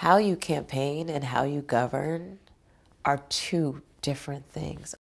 how you campaign and how you govern are two different things.